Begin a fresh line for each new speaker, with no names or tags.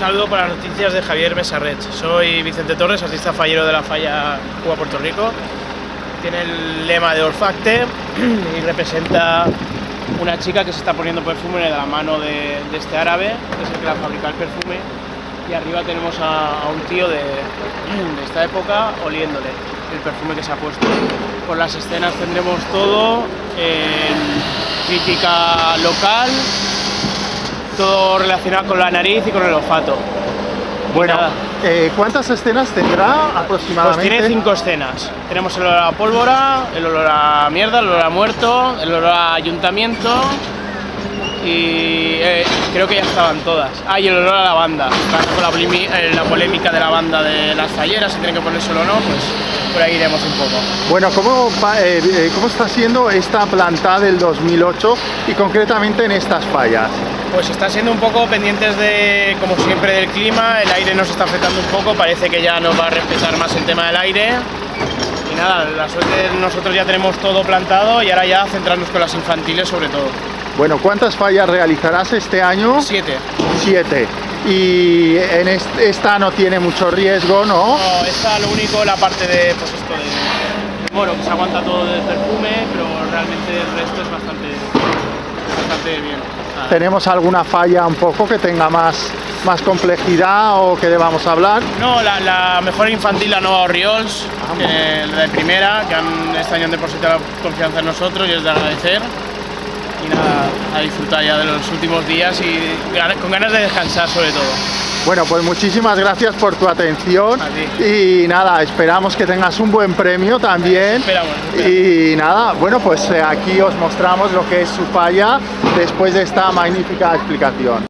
saludo para las noticias de Javier Mesarret. Soy Vicente Torres, artista fallero de la falla Cuba Puerto Rico. Tiene el lema de olfacte y representa una chica que se está poniendo perfume de la mano de, este árabe, que es el que la fabrica el perfume. Y arriba tenemos a, a un tío de, de esta época oliéndole el perfume que se ha puesto. Por las escenas tendremos todo, en crítica local, todo relacionado con la nariz y con el olfato.
Bueno, eh, ¿cuántas escenas tendrá
pues
aproximadamente?
tiene cinco escenas. Tenemos el olor a pólvora, el olor a mierda, el olor a muerto, el olor a ayuntamiento y eh, creo que ya estaban todas. Ah, y el olor a lavanda. Ahora Con la, eh, la polémica de la banda de las talleras, si tienen que ponérselo o no, pues por ahí iremos un poco.
Bueno, ¿cómo, ¿cómo está siendo esta planta del 2008 y concretamente en estas fallas?
Pues está siendo un poco pendientes de, como siempre, del clima, el aire nos está afectando un poco, parece que ya nos va a respetar más el tema del aire. Y nada, la suerte nosotros ya tenemos todo plantado y ahora ya centrarnos con las infantiles sobre todo.
Bueno, ¿cuántas fallas realizarás este año?
Siete.
Siete. Y en est- esta no tiene mucho riesgo, ¿no?
No, está lo único, la parte de, pues esto de, bueno, que se aguanta todo del perfume, pero realmente el resto es bastante, bastante bien.
¿Tenemos alguna falla un poco que tenga más, más complejidad o que debamos hablar?
No, la, la mejor infantil, la Nova Oriols, la de primera, que han, este año han depositado la confianza en nosotros y es de agradecer. Y nada, a disfrutar ya de los últimos días y con ganas de descansar sobre todo.
Bueno, pues muchísimas gracias por tu atención y nada, esperamos que tengas un buen premio también.
Esperamos, esperamos.
Y nada, bueno, pues eh, aquí os mostramos lo que es su falla después de esta magnífica explicación.